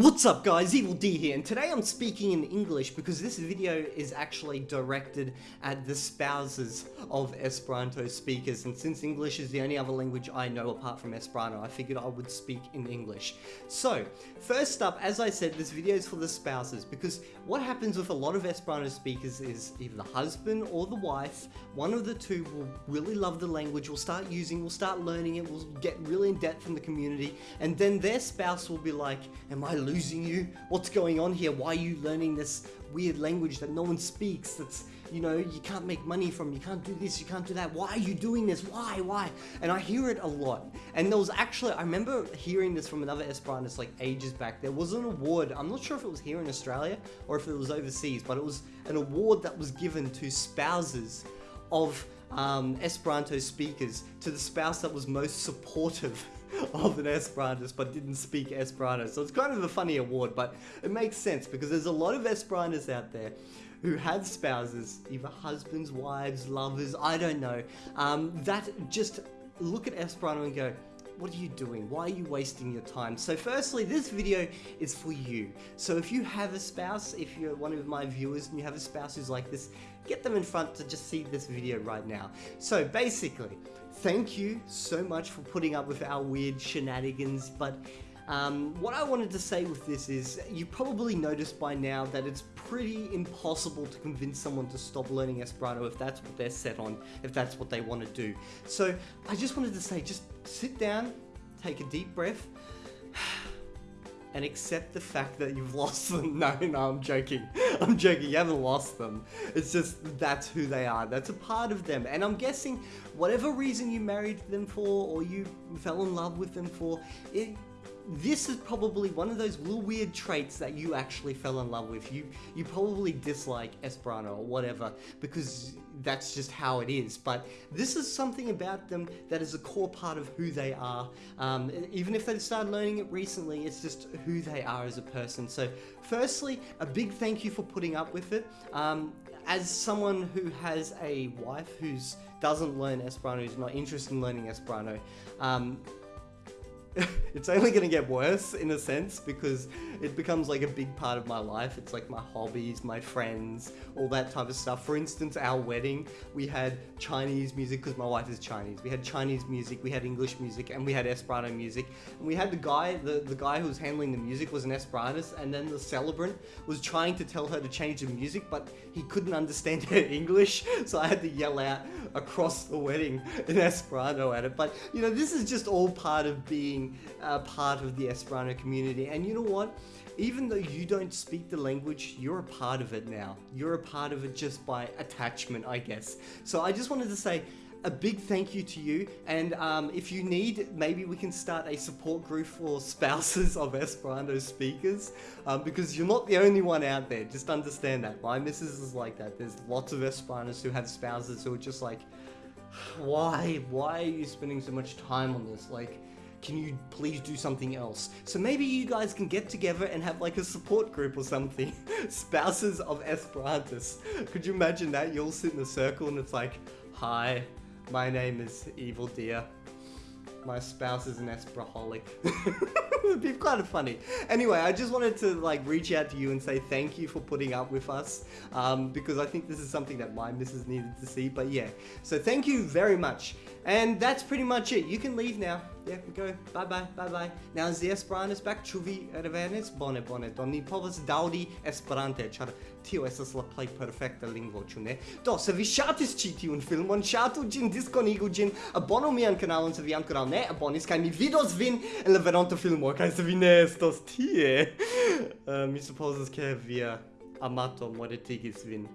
What's up guys, Evildea here, and today I'm speaking in English because this video is actually directed at the spouses of Esperanto speakers, and since English is the only other language I know apart from Esperanto, I figured I would speak in English. So, first up, as I said, this video is for the spouses, because what happens with a lot of Esperanto speakers is either the husband or the wife, one of the two will really love the language, will start using, will start learning it, will get really in depth in the community, and then their spouse will be like, am I losing you? What's going on here? Why are you learning this weird language that no one speaks? That's, you know, you can't make money from, you can't do this, you can't do that. Why are you doing this? Why, why? And I hear it a lot. And there was actually, I remember hearing this from another Esperantist like ages back. There was an award, I'm not sure if it was here in Australia or if it was overseas, but it was an award that was given to spouses of um, Esperanto speakers to the spouse that was most supportive of an Esperantist but didn't speak Esperanto. So it's kind of a funny award, but it makes sense because there's a lot of Esperantists out there who have spouses, either husbands, wives, lovers, I don't know, um, that just look at Esperanto and go, what are you doing? Why are you wasting your time? So firstly, this video is for you. So if you have a spouse, if you're one of my viewers and you have a spouse who's like this, get them in front to just see this video right now. So basically, thank you so much for putting up with our weird shenanigans, but um, what I wanted to say with this is, you probably noticed by now that it's pretty impossible to convince someone to stop learning Esperanto if that's what they're set on, if that's what they want to do. So I just wanted to say, just sit down, take a deep breath, and accept the fact that you've lost them. No, no, I'm joking. I'm joking. You haven't lost them. It's just that's who they are. That's a part of them. And I'm guessing whatever reason you married them for or you fell in love with them for, it, this is probably one of those little weird traits that you actually fell in love with. You you probably dislike Esperanto or whatever because that's just how it is. But this is something about them that is a core part of who they are. Um, even if they started learning it recently, it's just who they are as a person. So firstly, a big thank you for putting up with it. Um, as someone who has a wife who doesn't learn Esperanto, who's not interested in learning Esperanto, um, it's only going to get worse in a sense because it becomes like a big part of my life. It's like my hobbies, my friends, all that type of stuff. For instance, our wedding, we had Chinese music because my wife is Chinese. We had Chinese music, we had English music, and we had Esperanto music. And we had the guy, the, the guy who was handling the music was an Esperantist, and then the celebrant was trying to tell her to change the music, but he couldn't understand her English, so I had to yell out across the wedding in Esperanto at it. But, you know, this is just all part of being uh, part of the Esperanto community. And you know what? Even though you don't speak the language, you're a part of it now. You're a part of it just by attachment, I guess. So I just wanted to say, a big thank you to you and um, if you need maybe we can start a support group for spouses of Esperanto speakers um, because you're not the only one out there just understand that my missus is like that there's lots of Esperantists who have spouses who are just like why why are you spending so much time on this like can you please do something else? So maybe you guys can get together and have like a support group or something. Spouses of Esperantists. Could you imagine that? You all sit in a circle and it's like, hi, my name is Evildea. My spouse is an Esperaholic. It'd be kind of funny. Anyway, I just wanted to like reach out to you and say thank you for putting up with us um, because I think this is something that my missus needed to see. But yeah, so thank you very much. And that's pretty much it. You can leave now. yeah, go, bye bye, bye bye. Now the Esperanto is back, ĉu vi revenis? Bone, bone, do ni povas daŭri Esperante, ĉar tio estas la plej perfekta lingvo, ĉu ne? Do, se vi ŝatis ĉi tiun filmon, ŝatu ĝin, diskonigu ĝin, abonu mian kanalon se vi ankoraŭ ne abonis, kaj mi vidos vin en la venonta filmo, kaj se vi ne estos tie, uh, mi supozas ke via amato mortigis vin.